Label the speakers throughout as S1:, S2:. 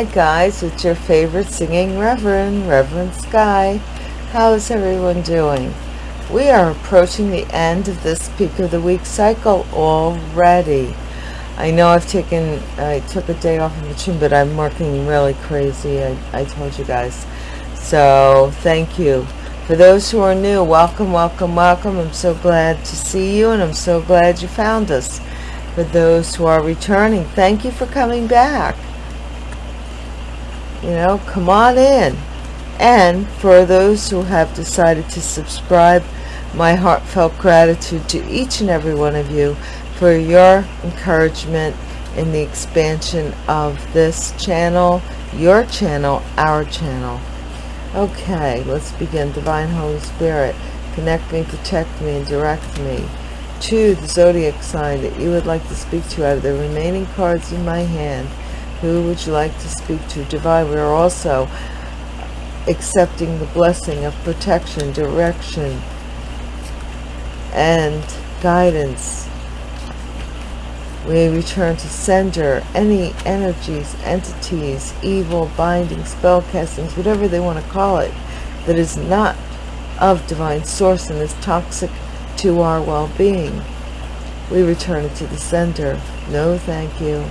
S1: Hi guys, it's your favorite singing Reverend, Reverend Sky. How's everyone doing? We are approaching the end of this peak of the week cycle already. I know I've taken, I took a day off in between, but I'm working really crazy. I, I told you guys. So thank you. For those who are new, welcome, welcome, welcome. I'm so glad to see you and I'm so glad you found us. For those who are returning, thank you for coming back you know come on in. And for those who have decided to subscribe my heartfelt gratitude to each and every one of you for your encouragement in the expansion of this channel your channel our channel. Okay let's begin. Divine holy spirit connect me protect me and direct me to the zodiac sign that you would like to speak to out of the remaining cards in my hand who would you like to speak to? Divine, we are also accepting the blessing of protection, direction, and guidance. We return to sender any energies, entities, evil, binding, spell castings, whatever they want to call it, that is not of divine source and is toxic to our well-being. We return it to the sender. No, thank you.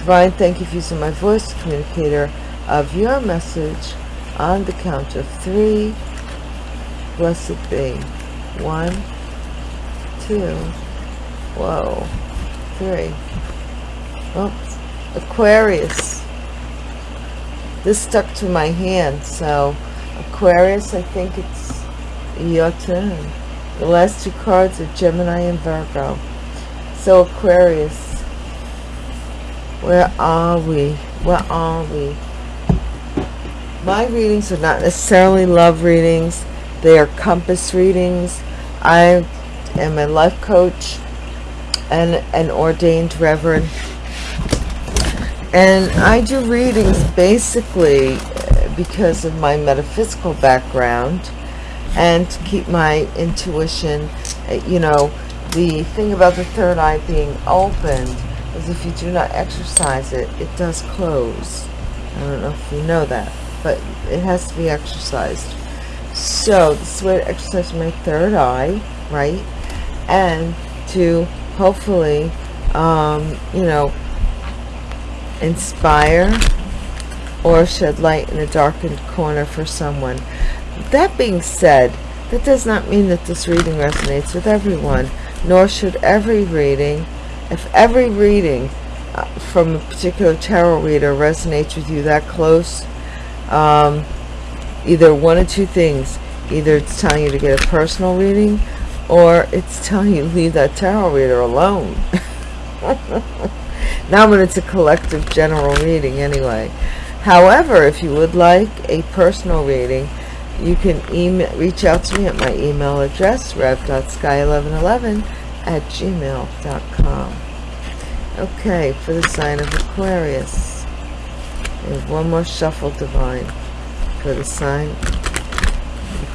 S1: Divine, thank you for using my voice communicator of your message on the count of three. Blessed be. One, two, whoa, three. Oops. Aquarius. This stuck to my hand, so Aquarius, I think it's your turn. The last two cards are Gemini and Virgo. So Aquarius, where are we? Where are we? My readings are not necessarily love readings. They are compass readings. I am a life coach and an ordained reverend. And I do readings basically uh, because of my metaphysical background and to keep my intuition, uh, you know, the thing about the third eye being opened is if you do not exercise it, it does close. I don't know if you know that, but it has to be exercised. So this is way to exercise my third eye, right? And to hopefully, um, you know, inspire or shed light in a darkened corner for someone. That being said, that does not mean that this reading resonates with everyone, nor should every reading if every reading uh, from a particular tarot reader resonates with you that close, um, either one or two things. Either it's telling you to get a personal reading, or it's telling you to leave that tarot reader alone. now when it's a collective general reading anyway. However, if you would like a personal reading, you can email, reach out to me at my email address, rev.sky1111 at gmail.com. Okay, for the sign of Aquarius. We have one more shuffle divine for the sign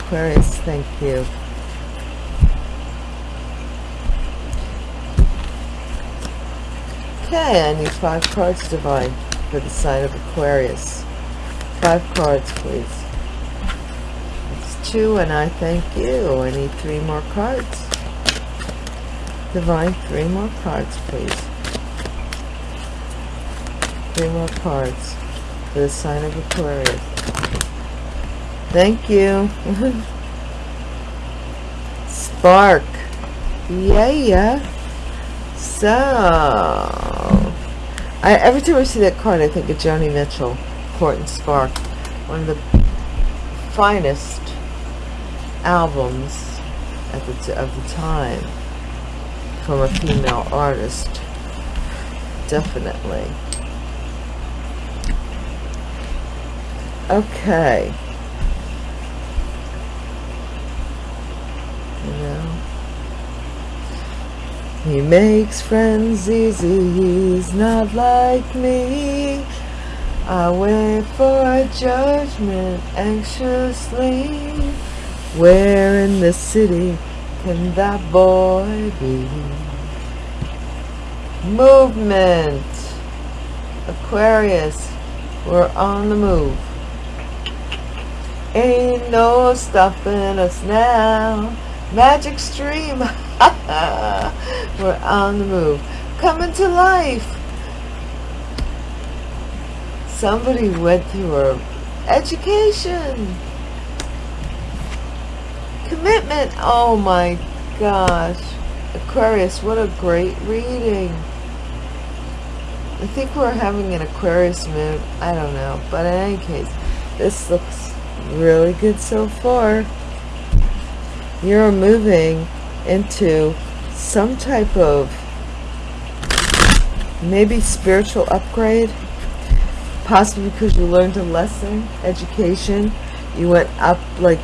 S1: Aquarius. Thank you. Okay, I need five cards divine for the sign of Aquarius. Five cards, please. It's two, and I thank you. I need three more cards. Divine, three more cards, please. Three more cards for the sign of Aquarius. Thank you. Spark. Yeah, yeah. So, I, every time I see that card, I think of Joni Mitchell, Court and Spark. One of the finest albums at the, of the time from a female artist. Definitely. Okay. You know? He makes friends easy. He's not like me. I wait for judgment anxiously. Where in the city can that boy be? Movement. Aquarius, we're on the move. Ain't no stopping us now. Magic stream. we're on the move. Coming to life. Somebody went through a education. Commitment. Oh my gosh. Aquarius, what a great reading. I think we're having an Aquarius mood. I don't know. But in any case, this looks really good so far. You're moving into some type of maybe spiritual upgrade. Possibly because you learned a lesson, education. You went up like,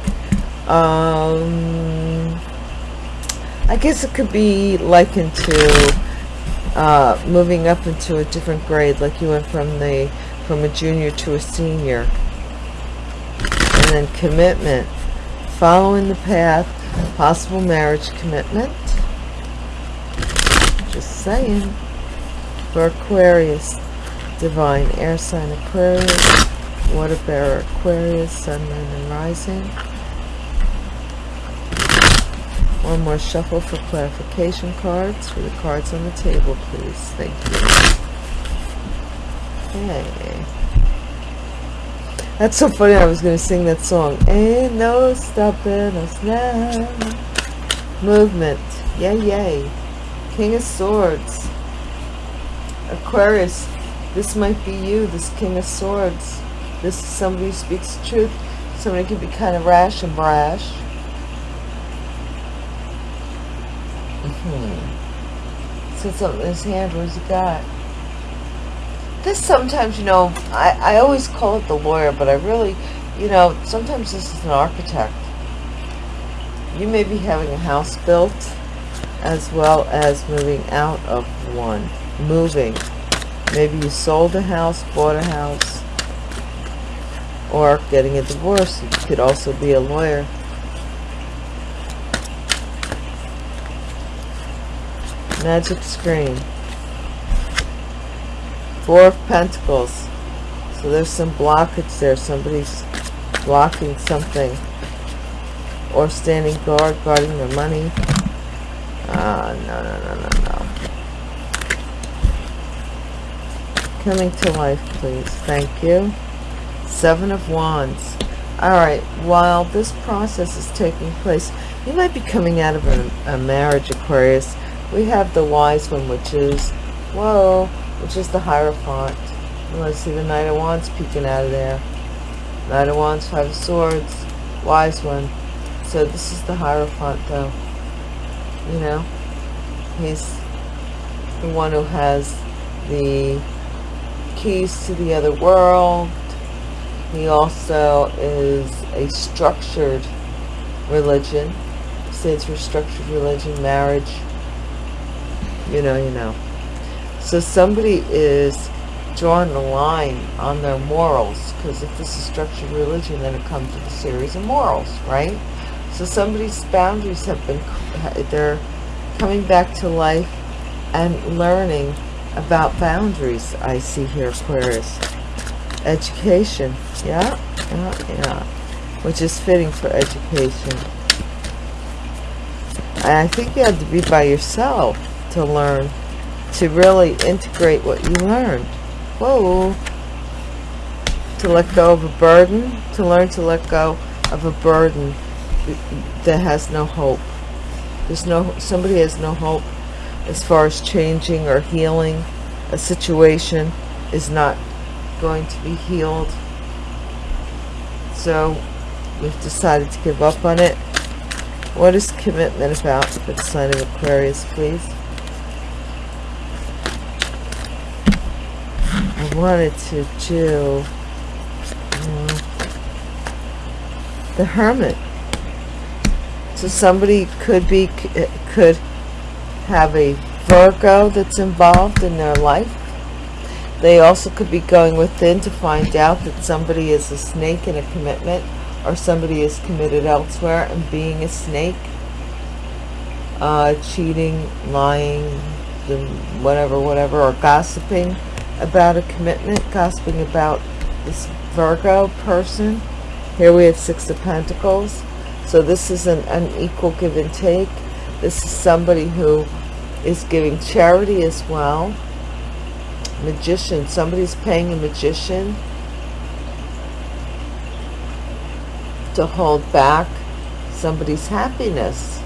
S1: um, I guess it could be likened to uh, moving up into a different grade, like you went from the from a junior to a senior. And then commitment, following the path, possible marriage commitment. Just saying. For Aquarius, divine air sign Aquarius, water bearer Aquarius, sun, moon, and rising. One more shuffle for clarification cards for the cards on the table, please. Thank you. Okay. That's so funny. I was going to sing that song. Ain't no stopping us now. Movement. Yay, yay. King of Swords. Aquarius. This might be you, this King of Swords. This is somebody who speaks truth. Somebody can be kind of rash and brash Hmm. Said something in his hand. Where's he got? This sometimes, you know, I, I always call it the lawyer, but I really, you know, sometimes this is an architect. You may be having a house built as well as moving out of one. Moving. Maybe you sold a house, bought a house, or getting a divorce. You could also be a lawyer. Magic screen. Four of Pentacles. So there's some blockage there. Somebody's blocking something. Or standing guard, guarding their money. Ah, no, no, no, no, no. Coming to life, please. Thank you. Seven of Wands. Alright, while this process is taking place, you might be coming out of a, a marriage, Aquarius, we have the wise one which is whoa which is the hierophant let's see the knight of wands peeking out of there? Knight of wands five of swords wise one. So this is the hierophant though. You know? He's the one who has the keys to the other world. He also is a structured religion. Stands for structured religion marriage you know, you know. So somebody is drawing a line on their morals because if this is structured religion, then it comes with a series of morals, right? So somebody's boundaries have been, they're coming back to life and learning about boundaries, I see here, Aquarius. Education, yeah, yeah, yeah, which is fitting for education. I think you have to be by yourself to learn to really integrate what you learned. Whoa. To let go of a burden to learn to let go of a burden that has no hope. There's no somebody has no hope as far as changing or healing. A situation is not going to be healed. So we've decided to give up on it. What is commitment about? For the sign of Aquarius please wanted to do the Hermit. So somebody could be could have a Virgo that's involved in their life. They also could be going within to find out that somebody is a snake in a commitment or somebody is committed elsewhere and being a snake. Uh, cheating, lying, whatever, whatever, or gossiping about a commitment, gossiping about this Virgo person. Here we have Six of Pentacles. So this is an unequal give and take. This is somebody who is giving charity as well. Magician. Somebody's paying a magician to hold back somebody's happiness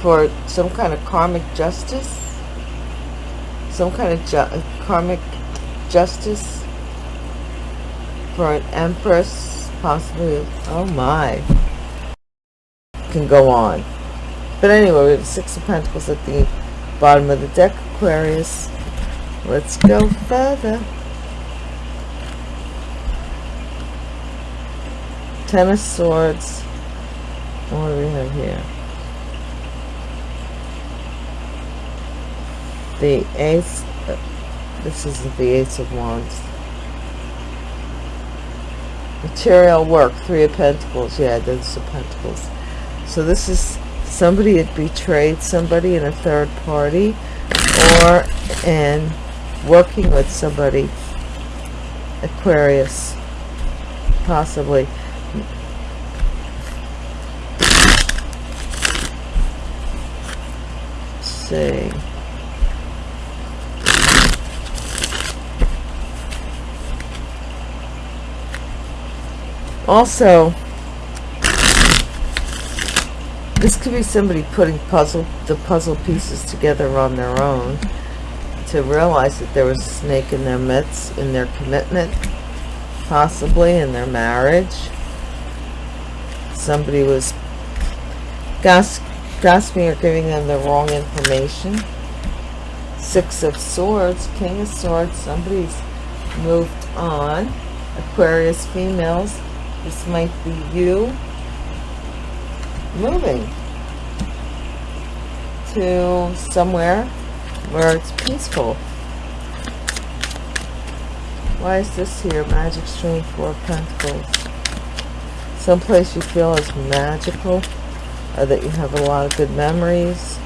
S1: for some kind of karmic justice. Some kind of karmic justice for an empress, possibly. Oh my. Can go on. But anyway, we have Six of Pentacles at the bottom of the deck, Aquarius. Let's go further. Ten of Swords. What do we have here? The Ace. This isn't the Ace of Wands. Material work. Three of Pentacles. Yeah, those of Pentacles. So this is somebody had betrayed somebody in a third party or in working with somebody Aquarius possibly Let's see also this could be somebody putting puzzle the puzzle pieces together on their own to realize that there was a snake in their midst, in their commitment, possibly in their marriage. Somebody was gossiping or giving them the wrong information. Six of Swords, King of Swords, somebody's moved on. Aquarius females, this might be you moving to somewhere where it's peaceful. Why is this here? Magic Stream, Four Pentacles. Someplace you feel is magical, or that you have a lot of good memories.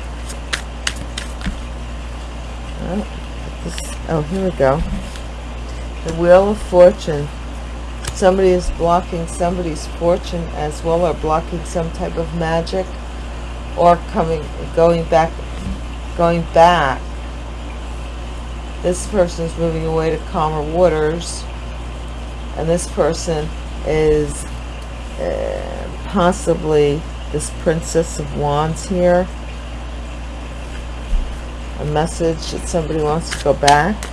S1: Oh, this, oh here we go. The Wheel of Fortune somebody is blocking somebody's fortune as well or blocking some type of magic or coming going back going back. This person is moving away to calmer waters and this person is uh, possibly this princess of wands here. A message that somebody wants to go back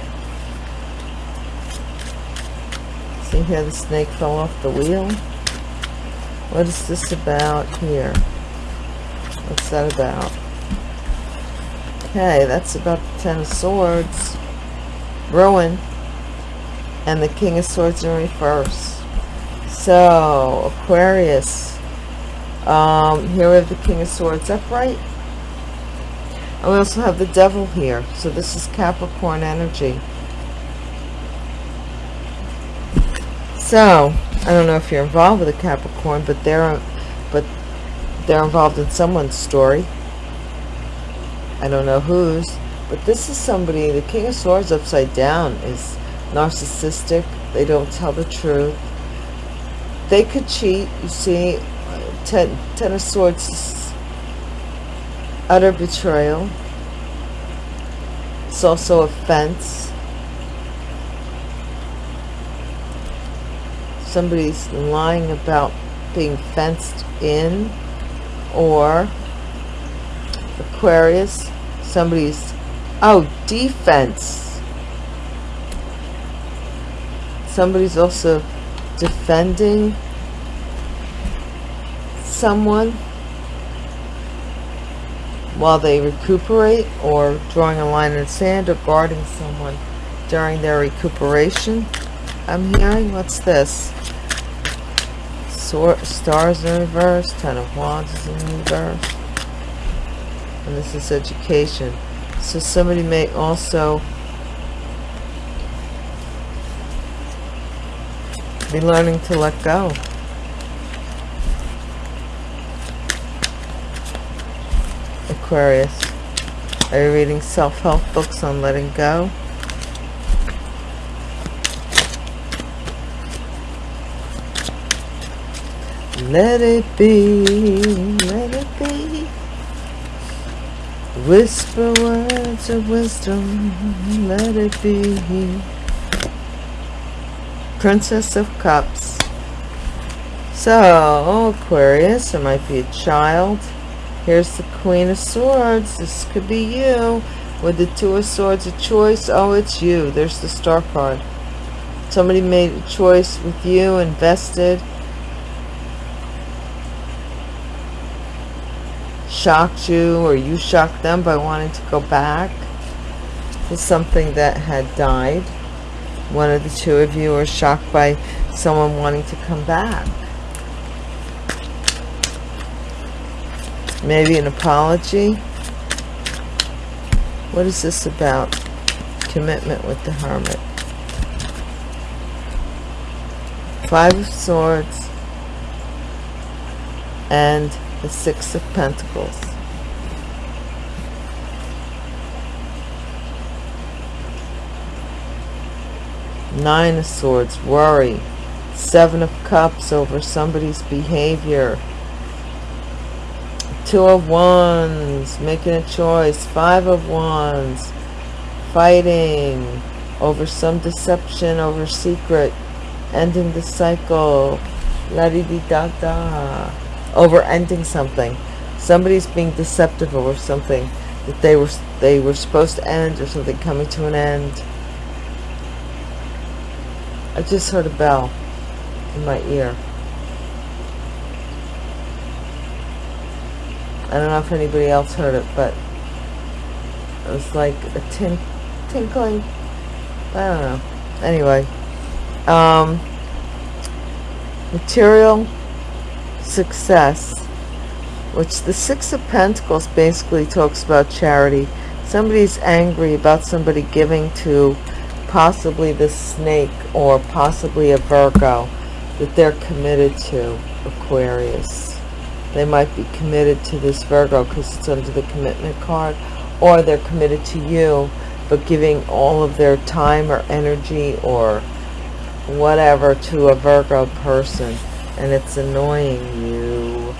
S1: See here, the snake fell off the wheel. What is this about here? What's that about? Okay, that's about the Ten of Swords. Ruin. And the King of Swords in reverse. So, Aquarius. Um, here we have the King of Swords upright. And we also have the Devil here. So this is Capricorn energy. So, I don't know if you're involved with a Capricorn, but they're but they're involved in someone's story. I don't know whose, but this is somebody, the King of Swords upside down is narcissistic. They don't tell the truth. They could cheat. You see, Ten, ten of Swords utter betrayal. It's also offense somebody's lying about being fenced in or Aquarius somebody's oh defense. Somebody's also defending someone while they recuperate or drawing a line in the sand or guarding someone during their recuperation I'm hearing what's this Sword, stars in reverse, Ten of Wands is in reverse. And this is education. So somebody may also be learning to let go. Aquarius. Are you reading self-help books on letting go? Let it be, let it be. Whisper words of wisdom, let it be. Princess of Cups. So, Aquarius, there might be a child. Here's the Queen of Swords. This could be you. With the Two of Swords, a choice. Oh, it's you. There's the Star card. Somebody made a choice with you, invested. Shocked you, or you shocked them by wanting to go back to something that had died. One of the two of you are shocked by someone wanting to come back. Maybe an apology. What is this about? Commitment with the Hermit. Five of Swords and the Six of Pentacles. Nine of Swords, worry. Seven of Cups over somebody's behavior. Two of wands. Making a choice. Five of wands. Fighting over some deception over secret. Ending the cycle. La di di da da over ending something somebody's being deceptive over something that they were they were supposed to end or something coming to an end I just heard a bell in my ear I don't know if anybody else heard it, but it was like a tin tinkling. I don't know. Anyway, um, material success, which the Six of Pentacles basically talks about charity. Somebody's angry about somebody giving to possibly the snake or possibly a Virgo that they're committed to, Aquarius they might be committed to this Virgo because it's under the commitment card or they're committed to you but giving all of their time or energy or whatever to a Virgo person and it's annoying you.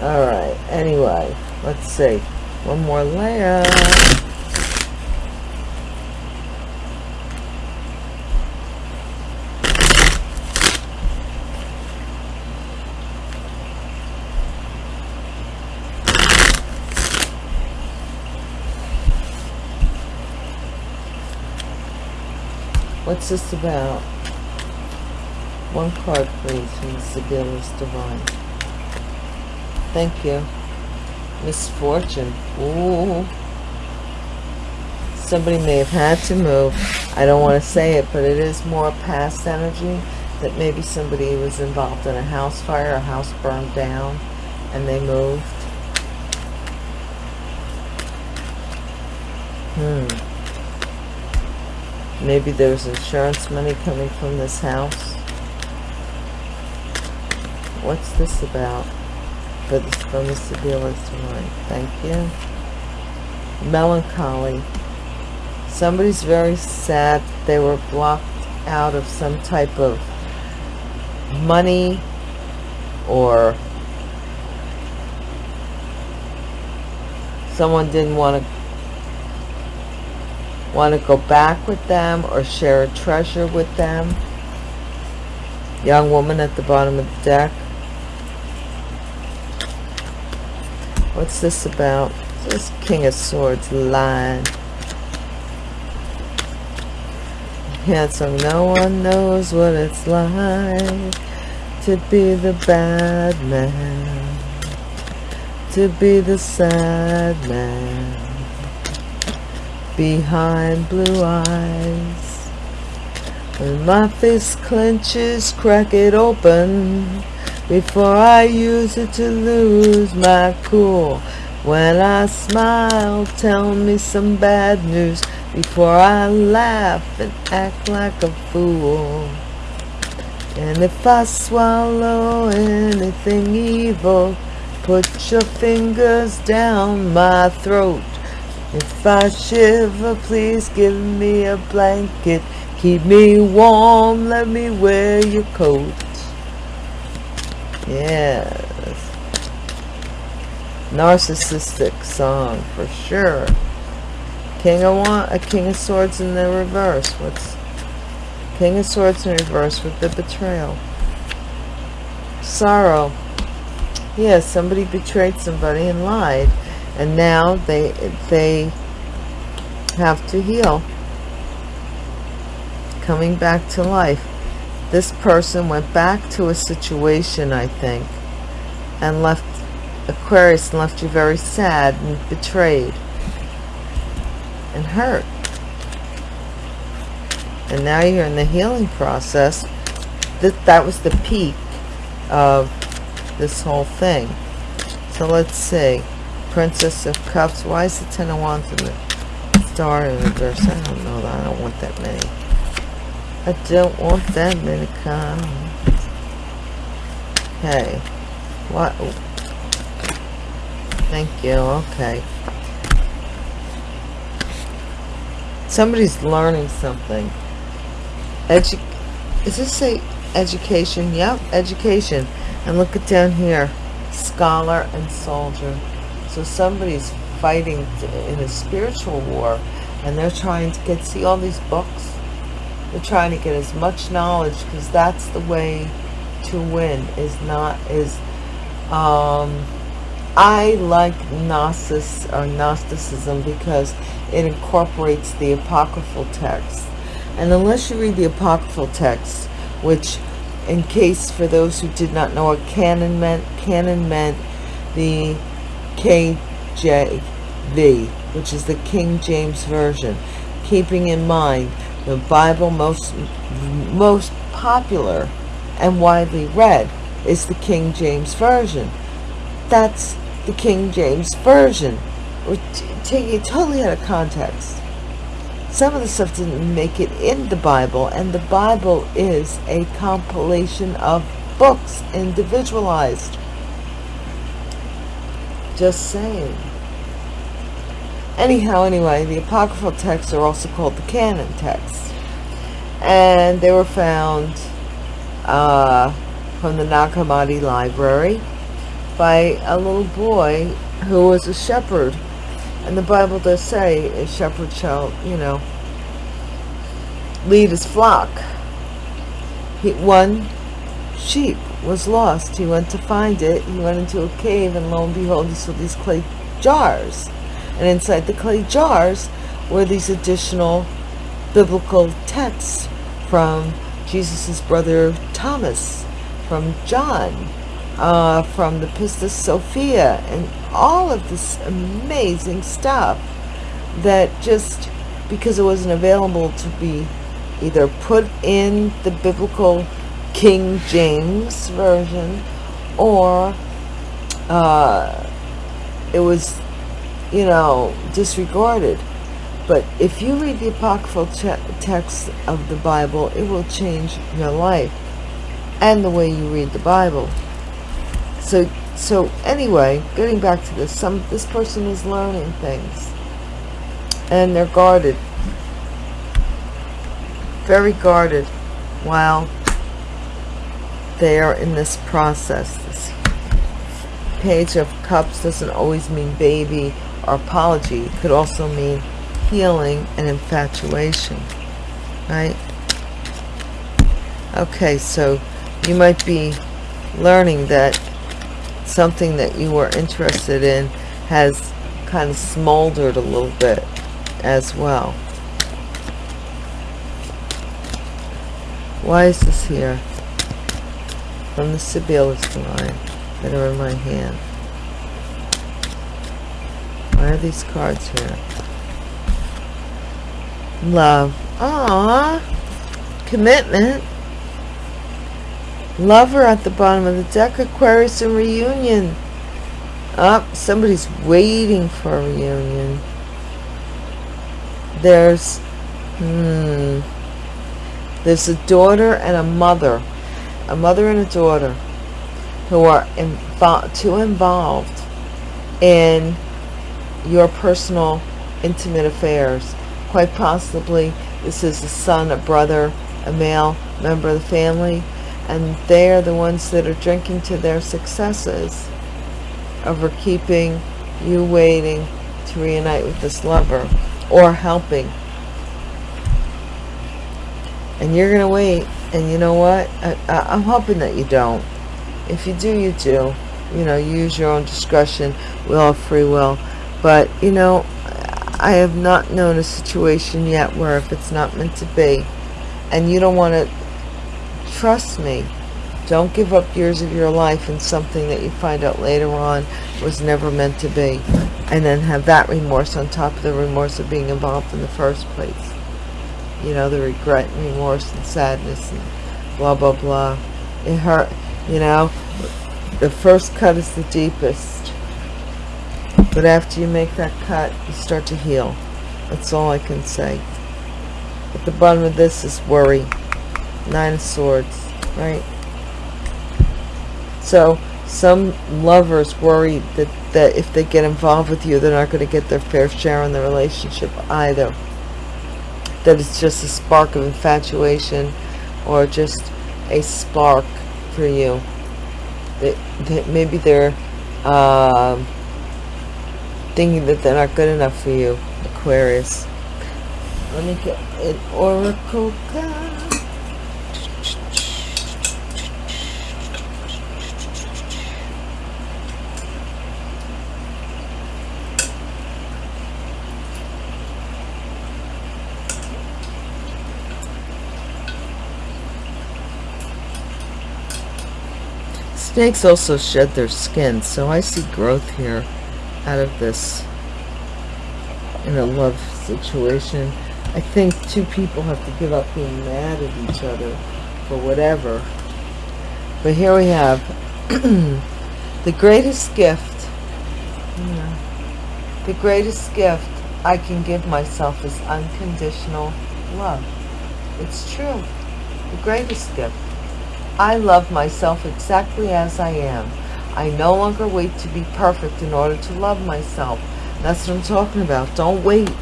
S1: All right anyway let's see. One more layer. What's this about? One card, please, from Sibelius Divine. Thank you. Misfortune. Ooh. Somebody may have had to move. I don't want to say it, but it is more past energy that maybe somebody was involved in a house fire, a house burned down, and they moved. Hmm. Maybe there's insurance money coming from this house. What's this about? For this from the Sibelius tonight. Thank you. Melancholy. Somebody's very sad. They were blocked out of some type of money or someone didn't want to want to go back with them or share a treasure with them young woman at the bottom of the deck what's this about? This king of swords line. Handsome no one knows what it's like to be the bad man to be the sad man. Behind blue eyes. When my fist clenches, crack it open before I use it to lose my cool. When I smile, tell me some bad news before I laugh and act like a fool. And if I swallow anything evil, put your fingers down my throat. If I shiver, please give me a blanket. Keep me warm, let me wear your coat. Yes. Narcissistic song for sure. King of one, a King of Swords in the reverse. What's King of Swords in reverse with the betrayal? Sorrow. Yes, yeah, somebody betrayed somebody and lied, and now they they have to heal. Coming back to life. This person went back to a situation, I think, and left Aquarius and left you very sad and betrayed and hurt. And now you're in the healing process. That, that was the peak of this whole thing. So let's see. Princess of Cups. Why is the Ten of Wands in the star in reverse? I don't know. I don't want that many. I don't want that many cards. Okay. What? Thank you. Okay. Somebody's learning something. Edu Is this say education? Yep, education. And look at down here. Scholar and soldier. So somebody's fighting in a spiritual war and they're trying to get, see all these books? Trying to get as much knowledge because that's the way to win is not, is, um, I like Gnosis or Gnosticism because it incorporates the apocryphal text. And unless you read the apocryphal text, which in case for those who did not know what canon meant, canon meant the KJV, which is the King James Version. Keeping in mind the Bible most most popular and widely read is the King James Version. That's the King James Version. We're taking it totally out of context. Some of the stuff didn't make it in the Bible, and the Bible is a compilation of books, individualized. Just saying. Anyhow, anyway, the apocryphal texts are also called the canon texts. And they were found uh, from the Nag Hammadi library by a little boy who was a shepherd. And the Bible does say a shepherd shall, you know, lead his flock. He, one sheep was lost. He went to find it. He went into a cave and lo and behold, he saw these clay jars. And inside the clay jars were these additional biblical texts from Jesus's brother Thomas, from John, uh, from the Pistis Sophia and all of this amazing stuff that just because it wasn't available to be either put in the biblical King James version or uh, it was you know disregarded. But if you read the apocryphal text of the Bible it will change your life and the way you read the Bible. So so anyway getting back to this some this person is learning things. And they're guarded. Very guarded while they are in this process. This page of cups doesn't always mean baby or apology could also mean healing and infatuation right okay so you might be learning that something that you were interested in has kind of smoldered a little bit as well. Why is this here? From the Sibelius line that are in my hand. Why are these cards here? Love. Ah, Commitment. Lover at the bottom of the deck. Aquarius and reunion. Up. Oh, somebody's waiting for a reunion. There's, hmm, there's a daughter and a mother, a mother and a daughter, who are invo too involved in your personal, intimate affairs. Quite possibly, this is a son, a brother, a male member of the family and they are the ones that are drinking to their successes over keeping you waiting to reunite with this lover or helping. And you're gonna wait and you know what? I, I, I'm hoping that you don't. If you do you do. You know use your own discretion. We all have free will but you know I have not known a situation yet where if it's not meant to be. And you don't want to trust me. Don't give up years of your life in something that you find out later on was never meant to be. And then have that remorse on top of the remorse of being involved in the first place. You know the regret and remorse and sadness and blah blah blah. It hurt you know? The first cut is the deepest but after you make that cut you start to heal. That's all I can say. At the bottom of this is worry. Nine of swords right? So some lovers worry that that if they get involved with you they're not going to get their fair share in the relationship either. That it's just a spark of infatuation or just a spark for you. That, that maybe they're uh, thinking that they're not good enough for you Aquarius. Let me get an oracle card. Snakes also shed their skin, so I see growth here out of this in a love situation. I think two people have to give up being mad at each other for whatever. But here we have the greatest gift. Yeah, the greatest gift I can give myself is unconditional love. It's true. The greatest gift. I love myself exactly as I am. I no longer wait to be perfect in order to love myself. That's what I'm talking about. Don't wait.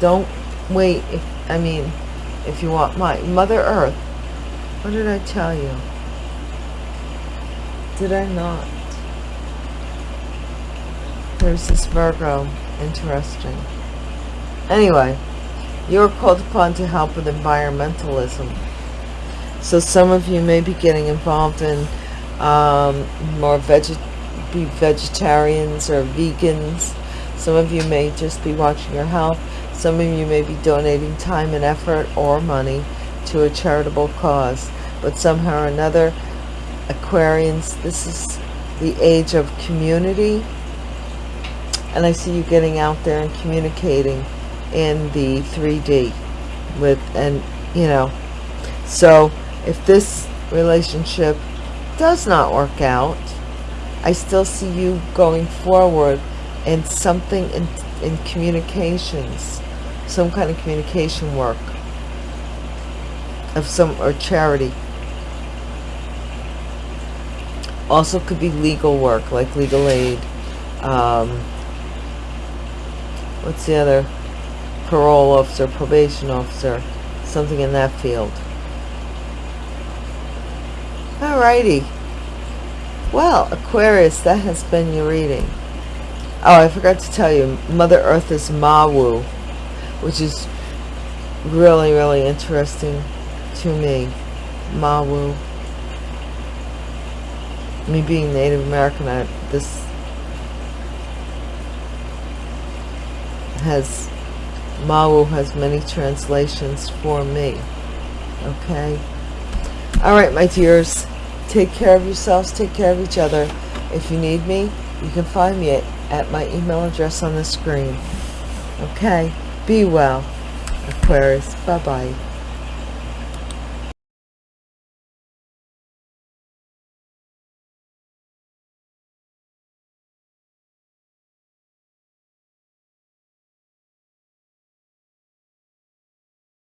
S1: Don't wait. If I mean, if you want my Mother Earth. What did I tell you? Did I not? There's this Virgo. Interesting. Anyway, you're called upon to help with environmentalism. So some of you may be getting involved in um, more veg be vegetarians or vegans. Some of you may just be watching your health. Some of you may be donating time and effort or money to a charitable cause. But somehow or another, Aquarians, this is the age of community. And I see you getting out there and communicating in the 3D with, and you know, so if this relationship does not work out, I still see you going forward in something in, in communications, some kind of communication work of some or charity. Also could be legal work, like legal aid. Um, what's the other? Parole officer, probation officer, something in that field. Alrighty. Well, Aquarius, that has been your reading. Oh, I forgot to tell you, Mother Earth is Mawu, which is really, really interesting to me. Mawu. Me being Native American, I, this has, Mawu has many translations for me. Okay? All right, my dears. Take care of yourselves. Take care of each other. If you need me, you can find me at, at my email address on the screen. Okay? Be well, Aquarius. Bye-bye.